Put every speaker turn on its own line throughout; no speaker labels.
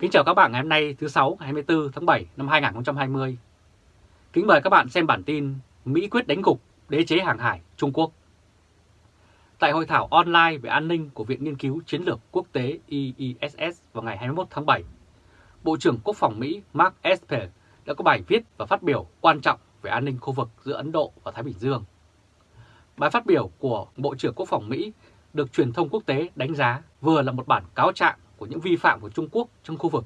Kính chào các bạn ngày hôm nay thứ 6 ngày 24 tháng 7 năm 2020. Kính mời các bạn xem bản tin Mỹ quyết đánh gục đế chế hàng hải Trung Quốc. Tại hội thảo online về an ninh của Viện Nghiên cứu Chiến lược Quốc tế IISS vào ngày 21 tháng 7, Bộ trưởng Quốc phòng Mỹ Mark Esper đã có bài viết và phát biểu quan trọng về an ninh khu vực giữa Ấn Độ và Thái Bình Dương. Bài phát biểu của Bộ trưởng Quốc phòng Mỹ được truyền thông quốc tế đánh giá vừa là một bản cáo trạng của những vi phạm của Trung Quốc trong khu vực,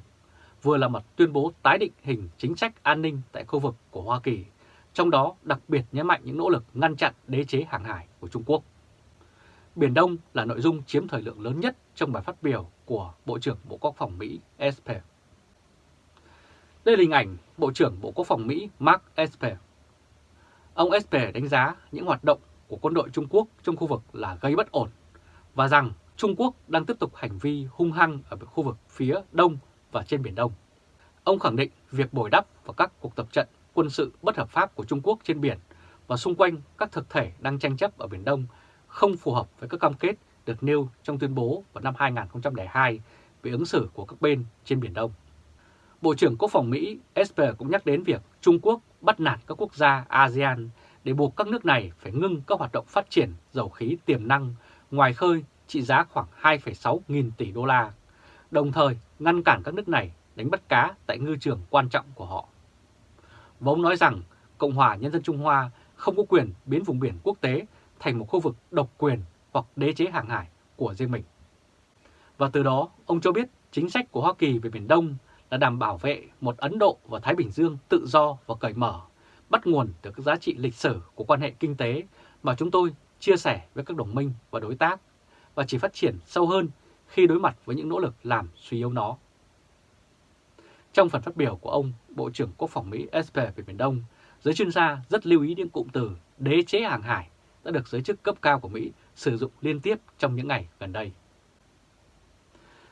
vừa là một tuyên bố tái định hình chính sách an ninh tại khu vực của Hoa Kỳ, trong đó đặc biệt nhấn mạnh những nỗ lực ngăn chặn đế chế hàng hải của Trung Quốc. Biển Đông là nội dung chiếm thời lượng lớn nhất trong bài phát biểu của Bộ trưởng Bộ Quốc phòng Mỹ Esper. Đây là hình ảnh Bộ trưởng Bộ Quốc phòng Mỹ Mark Esper. Ông Esper đánh giá những hoạt động của quân đội Trung Quốc trong khu vực là gây bất ổn và rằng Trung Quốc đang tiếp tục hành vi hung hăng ở khu vực phía Đông và trên Biển Đông. Ông khẳng định việc bồi đắp và các cuộc tập trận quân sự bất hợp pháp của Trung Quốc trên biển và xung quanh các thực thể đang tranh chấp ở Biển Đông không phù hợp với các cam kết được nêu trong tuyên bố vào năm 2002 về ứng xử của các bên trên Biển Đông. Bộ trưởng Quốc phòng Mỹ Esper cũng nhắc đến việc Trung Quốc bắt nạt các quốc gia ASEAN để buộc các nước này phải ngưng các hoạt động phát triển dầu khí tiềm năng ngoài khơi trị giá khoảng 2,6 nghìn tỷ đô la, đồng thời ngăn cản các nước này đánh bắt cá tại ngư trường quan trọng của họ. Và ông nói rằng Cộng hòa Nhân dân Trung Hoa không có quyền biến vùng biển quốc tế thành một khu vực độc quyền hoặc đế chế hàng hải của riêng mình. Và từ đó, ông cho biết chính sách của Hoa Kỳ về Biển Đông là đảm bảo vệ một Ấn Độ và Thái Bình Dương tự do và cởi mở, bắt nguồn từ các giá trị lịch sử của quan hệ kinh tế mà chúng tôi chia sẻ với các đồng minh và đối tác và chỉ phát triển sâu hơn khi đối mặt với những nỗ lực làm suy yếu nó. Trong phần phát biểu của ông, Bộ trưởng Quốc phòng Mỹ Esper về Biển Đông, giới chuyên gia rất lưu ý những cụm từ đế chế hàng hải đã được giới chức cấp cao của Mỹ sử dụng liên tiếp trong những ngày gần đây.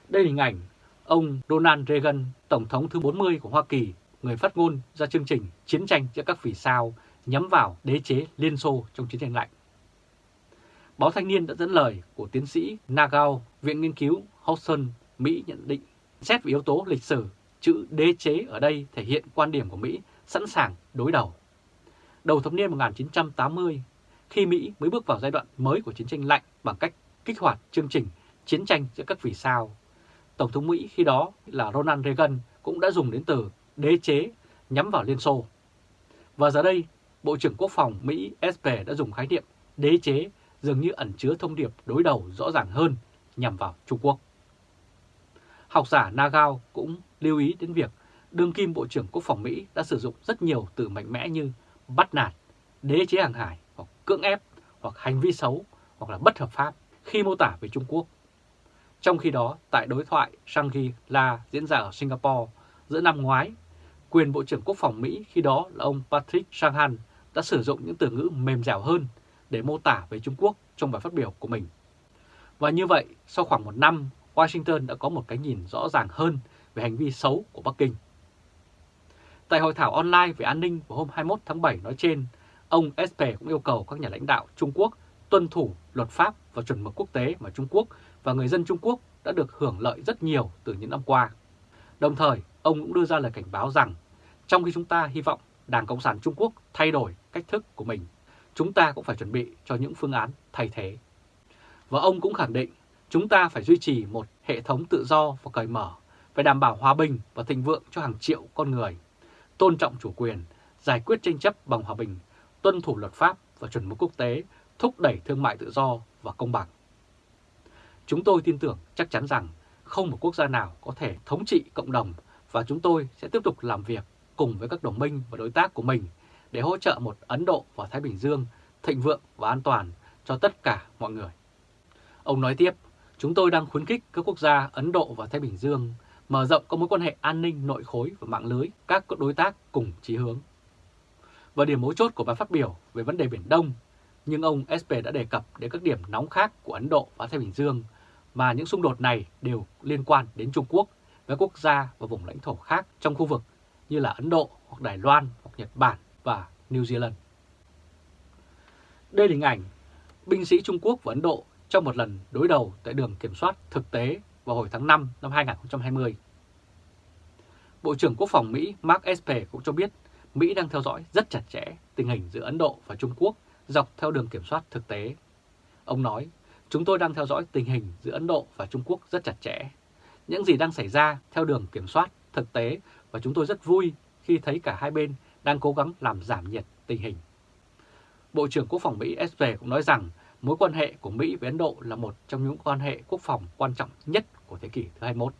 Đây là hình ảnh ông Donald Reagan, Tổng thống thứ 40 của Hoa Kỳ, người phát ngôn ra chương trình Chiến tranh giữa các vì sao nhắm vào đế chế Liên Xô trong chiến tranh lạnh. Báo Thanh niên đã dẫn lời của tiến sĩ Nagao, Viện Nghiên cứu Hudson, Mỹ nhận định, xét về yếu tố lịch sử, chữ đế chế ở đây thể hiện quan điểm của Mỹ sẵn sàng đối đầu. Đầu thập niên 1980, khi Mỹ mới bước vào giai đoạn mới của chiến tranh lạnh bằng cách kích hoạt chương trình chiến tranh giữa các vì sao, Tổng thống Mỹ khi đó là Ronald Reagan cũng đã dùng đến từ đế chế nhắm vào Liên Xô. Và giờ đây, Bộ trưởng Quốc phòng Mỹ Esper đã dùng khái niệm đế chế dường như ẩn chứa thông điệp đối đầu rõ ràng hơn nhằm vào Trung Quốc. Học giả Nagao cũng lưu ý đến việc đương kim Bộ trưởng Quốc phòng Mỹ đã sử dụng rất nhiều từ mạnh mẽ như bắt nạt, đế chế hàng hải hoặc cưỡng ép hoặc hành vi xấu hoặc là bất hợp pháp khi mô tả về Trung Quốc. Trong khi đó, tại đối thoại Shangri-La diễn ra ở Singapore giữa năm ngoái, quyền Bộ trưởng Quốc phòng Mỹ khi đó là ông Patrick Shanahan đã sử dụng những từ ngữ mềm dẻo hơn để mô tả về Trung Quốc trong bài phát biểu của mình. Và như vậy, sau khoảng một năm, Washington đã có một cái nhìn rõ ràng hơn về hành vi xấu của Bắc Kinh. Tại hội thảo online về an ninh vào hôm 21 tháng 7 nói trên, ông Esper cũng yêu cầu các nhà lãnh đạo Trung Quốc tuân thủ luật pháp và chuẩn mực quốc tế mà Trung Quốc và người dân Trung Quốc đã được hưởng lợi rất nhiều từ những năm qua. Đồng thời, ông cũng đưa ra lời cảnh báo rằng trong khi chúng ta hy vọng Đảng Cộng sản Trung Quốc thay đổi cách thức của mình chúng ta cũng phải chuẩn bị cho những phương án thay thế. Và ông cũng khẳng định chúng ta phải duy trì một hệ thống tự do và cởi mở, phải đảm bảo hòa bình và thịnh vượng cho hàng triệu con người, tôn trọng chủ quyền, giải quyết tranh chấp bằng hòa bình, tuân thủ luật pháp và chuẩn mực quốc tế, thúc đẩy thương mại tự do và công bằng. Chúng tôi tin tưởng chắc chắn rằng không một quốc gia nào có thể thống trị cộng đồng và chúng tôi sẽ tiếp tục làm việc cùng với các đồng minh và đối tác của mình để hỗ trợ một Ấn Độ và Thái Bình Dương thịnh vượng và an toàn cho tất cả mọi người. Ông nói tiếp, chúng tôi đang khuyến khích các quốc gia Ấn Độ và Thái Bình Dương mở rộng các mối quan hệ an ninh nội khối và mạng lưới các đối tác cùng chí hướng. Và điểm mấu chốt của bài phát biểu về vấn đề Biển Đông, nhưng ông SP đã đề cập đến các điểm nóng khác của Ấn Độ và Thái Bình Dương mà những xung đột này đều liên quan đến Trung Quốc với quốc gia và vùng lãnh thổ khác trong khu vực như là Ấn Độ hoặc Đài Loan hoặc Nhật Bản và New Zealand. Đây là hình ảnh binh sĩ Trung Quốc và Ấn Độ trong một lần đối đầu tại đường kiểm soát thực tế vào hồi tháng 5 năm 2020. Bộ trưởng Quốc phòng Mỹ Mark Esper cũng cho biết Mỹ đang theo dõi rất chặt chẽ tình hình giữa Ấn Độ và Trung Quốc dọc theo đường kiểm soát thực tế. Ông nói, chúng tôi đang theo dõi tình hình giữa Ấn Độ và Trung Quốc rất chặt chẽ. Những gì đang xảy ra theo đường kiểm soát thực tế và chúng tôi rất vui khi thấy cả hai bên đang cố gắng làm giảm nhiệt tình hình. Bộ trưởng Quốc phòng Mỹ Esper cũng nói rằng mối quan hệ của Mỹ với Ấn Độ là một trong những quan hệ quốc phòng quan trọng nhất của thế kỷ thứ 21.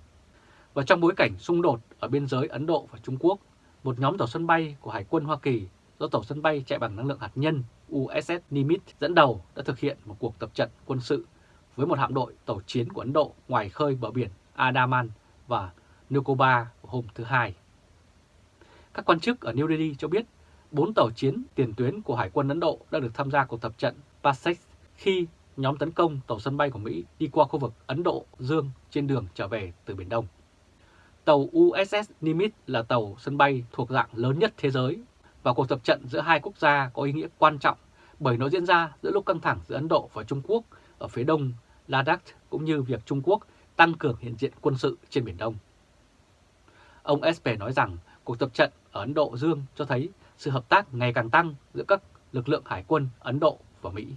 Và trong bối cảnh xung đột ở biên giới Ấn Độ và Trung Quốc, một nhóm tàu sân bay của Hải quân Hoa Kỳ do tàu sân bay chạy bằng năng lượng hạt nhân USS Nimitz dẫn đầu đã thực hiện một cuộc tập trận quân sự với một hạm đội tàu chiến của Ấn Độ ngoài khơi bờ biển Andaman và Nicobar hôm thứ Hai. Các quan chức ở New Delhi cho biết, bốn tàu chiến, tiền tuyến của Hải quân Ấn Độ đã được tham gia cuộc tập trận Passex khi nhóm tấn công tàu sân bay của Mỹ đi qua khu vực Ấn Độ Dương trên đường trở về từ Biển Đông. Tàu USS Nimitz là tàu sân bay thuộc dạng lớn nhất thế giới và cuộc tập trận giữa hai quốc gia có ý nghĩa quan trọng bởi nó diễn ra giữa lúc căng thẳng giữa Ấn Độ và Trung Quốc ở phía đông Ladakh cũng như việc Trung Quốc tăng cường hiện diện quân sự trên Biển Đông. Ông Esper nói rằng cuộc tập trận ở Ấn Độ Dương cho thấy sự hợp tác ngày càng tăng giữa các lực lượng hải quân Ấn Độ và Mỹ.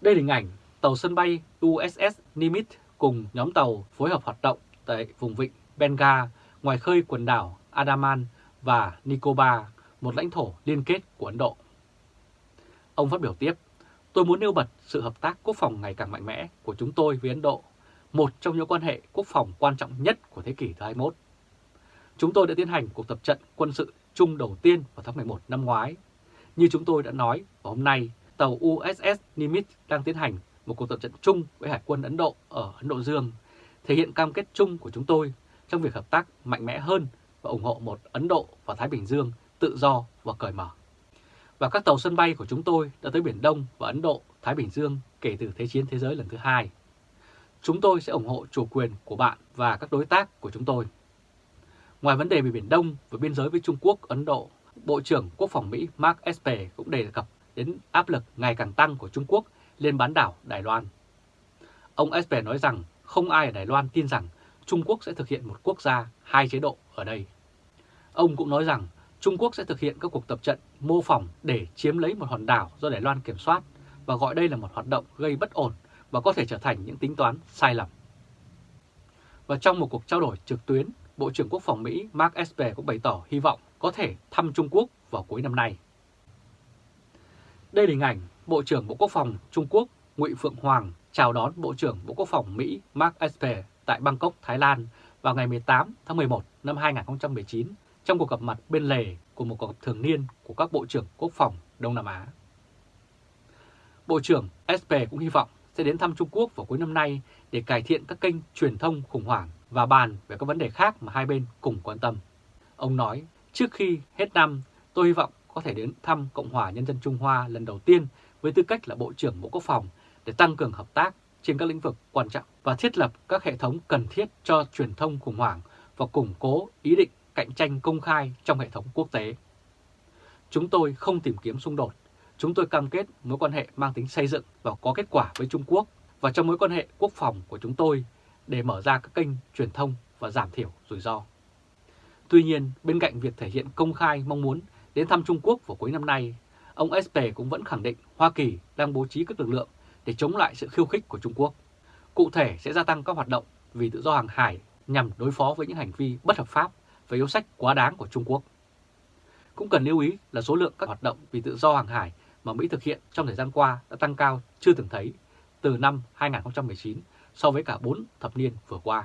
Đây là hình ảnh tàu sân bay USS Nimitz cùng nhóm tàu phối hợp hoạt động tại vùng vịnh Benga ngoài khơi quần đảo Andaman và Nicobar, một lãnh thổ liên kết của Ấn Độ. Ông phát biểu tiếp, tôi muốn nêu bật sự hợp tác quốc phòng ngày càng mạnh mẽ của chúng tôi với Ấn Độ, một trong những quan hệ quốc phòng quan trọng nhất của thế kỷ thứ 21. Chúng tôi đã tiến hành cuộc tập trận quân sự chung đầu tiên vào tháng 11 năm ngoái. Như chúng tôi đã nói, vào hôm nay tàu USS Nimitz đang tiến hành một cuộc tập trận chung với Hải quân Ấn Độ ở Ấn Độ Dương, thể hiện cam kết chung của chúng tôi trong việc hợp tác mạnh mẽ hơn và ủng hộ một Ấn Độ và Thái Bình Dương tự do và cởi mở. Và các tàu sân bay của chúng tôi đã tới Biển Đông và Ấn Độ, Thái Bình Dương kể từ Thế chiến thế giới lần thứ hai. Chúng tôi sẽ ủng hộ chủ quyền của bạn và các đối tác của chúng tôi. Ngoài vấn đề về Biển Đông và biên giới với Trung Quốc, Ấn Độ, Bộ trưởng Quốc phòng Mỹ Mark Esper cũng đề cập đến áp lực ngày càng tăng của Trung Quốc lên bán đảo Đài Loan. Ông Esper nói rằng không ai ở Đài Loan tin rằng Trung Quốc sẽ thực hiện một quốc gia hai chế độ ở đây. Ông cũng nói rằng Trung Quốc sẽ thực hiện các cuộc tập trận mô phỏng để chiếm lấy một hòn đảo do Đài Loan kiểm soát và gọi đây là một hoạt động gây bất ổn và có thể trở thành những tính toán sai lầm. Và trong một cuộc trao đổi trực tuyến, Bộ trưởng Quốc phòng Mỹ Mark Esper cũng bày tỏ hy vọng có thể thăm Trung Quốc vào cuối năm nay. Đây là hình ảnh Bộ trưởng Bộ Quốc phòng Trung Quốc Ngụy Phượng Hoàng chào đón Bộ trưởng Bộ Quốc phòng Mỹ Mark Esper tại Bangkok, Thái Lan vào ngày 18 tháng 11 năm 2019 trong cuộc gặp mặt bên lề của một cuộc gặp thường niên của các Bộ trưởng Quốc phòng Đông Nam Á. Bộ trưởng Esper cũng hy vọng sẽ đến thăm Trung Quốc vào cuối năm nay để cải thiện các kênh truyền thông khủng hoảng và bàn về các vấn đề khác mà hai bên cùng quan tâm. Ông nói, trước khi hết năm, tôi hy vọng có thể đến thăm Cộng hòa Nhân dân Trung Hoa lần đầu tiên với tư cách là Bộ trưởng Bộ Quốc phòng để tăng cường hợp tác trên các lĩnh vực quan trọng và thiết lập các hệ thống cần thiết cho truyền thông khủng hoảng và củng cố ý định cạnh tranh công khai trong hệ thống quốc tế. Chúng tôi không tìm kiếm xung đột, chúng tôi cam kết mối quan hệ mang tính xây dựng và có kết quả với Trung Quốc và trong mối quan hệ quốc phòng của chúng tôi để mở ra các kênh truyền thông và giảm thiểu rủi ro. Tuy nhiên, bên cạnh việc thể hiện công khai mong muốn đến thăm Trung Quốc vào cuối năm nay, ông Esper cũng vẫn khẳng định Hoa Kỳ đang bố trí các lực lượng để chống lại sự khiêu khích của Trung Quốc. Cụ thể sẽ gia tăng các hoạt động vì tự do hàng hải nhằm đối phó với những hành vi bất hợp pháp và yếu sách quá đáng của Trung Quốc. Cũng cần lưu ý là số lượng các hoạt động vì tự do hàng hải mà Mỹ thực hiện trong thời gian qua đã tăng cao chưa từng thấy từ năm 2019 so với cả 4 thập niên vừa qua.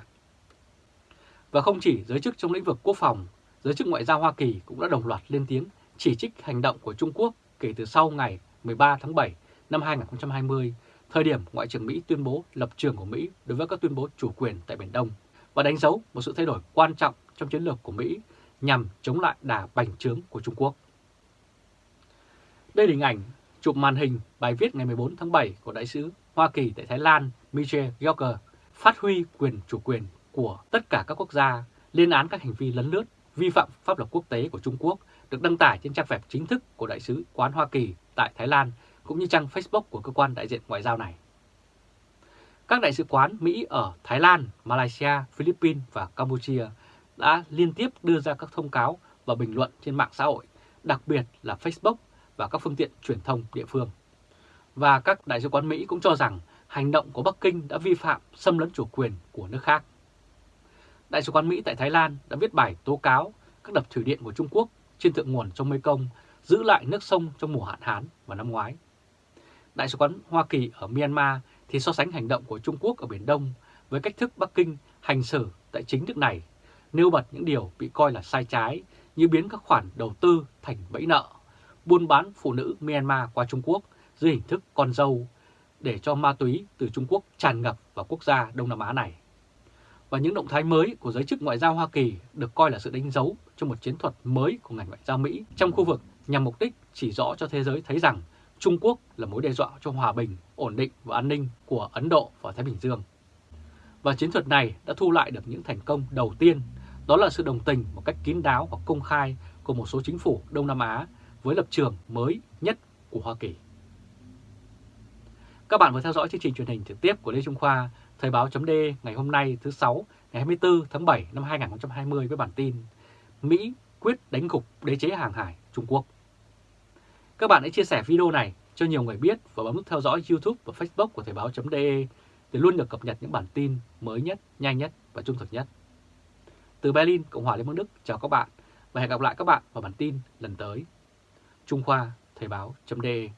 Và không chỉ giới chức trong lĩnh vực quốc phòng, giới chức ngoại giao Hoa Kỳ cũng đã đồng loạt lên tiếng chỉ trích hành động của Trung Quốc kể từ sau ngày 13 tháng 7 năm 2020, thời điểm Ngoại trưởng Mỹ tuyên bố lập trường của Mỹ đối với các tuyên bố chủ quyền tại Biển Đông và đánh dấu một sự thay đổi quan trọng trong chiến lược của Mỹ nhằm chống lại đà bành trướng của Trung Quốc. Đây là hình ảnh chụp màn hình bài viết ngày 14 tháng 7 của Đại sứ Hoa Kỳ tại Thái Lan Michel Gallagher phát huy quyền chủ quyền của tất cả các quốc gia lên án các hành vi lấn lướt, vi phạm pháp luật quốc tế của Trung Quốc được đăng tải trên trang web chính thức của Đại sứ quán Hoa Kỳ tại Thái Lan cũng như trang Facebook của cơ quan đại diện ngoại giao này. Các đại sứ quán Mỹ ở Thái Lan, Malaysia, Philippines và Campuchia đã liên tiếp đưa ra các thông cáo và bình luận trên mạng xã hội, đặc biệt là Facebook và các phương tiện truyền thông địa phương. Và các đại sứ quán Mỹ cũng cho rằng hành động của Bắc Kinh đã vi phạm xâm lấn chủ quyền của nước khác. Đại sứ quán Mỹ tại Thái Lan đã viết bài tố cáo các đập thủy điện của Trung Quốc trên thượng nguồn sông Mekong giữ lại nước sông trong mùa hạn hán vào năm ngoái. Đại sứ quán Hoa Kỳ ở Myanmar thì so sánh hành động của Trung Quốc ở Biển Đông với cách thức Bắc Kinh hành xử tại chính nước này, nêu bật những điều bị coi là sai trái như biến các khoản đầu tư thành bẫy nợ, buôn bán phụ nữ Myanmar qua Trung Quốc dưới hình thức con dâu để cho ma túy từ Trung Quốc tràn ngập vào quốc gia Đông Nam Á này. Và những động thái mới của giới chức ngoại giao Hoa Kỳ được coi là sự đánh dấu cho một chiến thuật mới của ngành ngoại giao Mỹ trong khu vực nhằm mục đích chỉ rõ cho thế giới thấy rằng Trung Quốc là mối đe dọa cho hòa bình, ổn định và an ninh của Ấn Độ và Thái Bình Dương. Và chiến thuật này đã thu lại được những thành công đầu tiên, đó là sự đồng tình một cách kín đáo và công khai của một số chính phủ Đông Nam Á với lập trường mới nhất của Hoa Kỳ. Các bạn vừa theo dõi chương trình truyền hình trực tiếp của Lê Trung Khoa, Thời báo chấm ngày hôm nay thứ 6 ngày 24 tháng 7 năm 2020 với bản tin Mỹ quyết đánh gục đế chế hàng hải Trung Quốc. Các bạn hãy chia sẻ video này cho nhiều người biết và bấm nút theo dõi YouTube và Facebook của Thời báo chấm để luôn được cập nhật những bản tin mới nhất, nhanh nhất và trung thực nhất. Từ Berlin, Cộng hòa Liên bang Đức, chào các bạn và hẹn gặp lại các bạn vào bản tin lần tới. Trung Khoa, Thời báo.de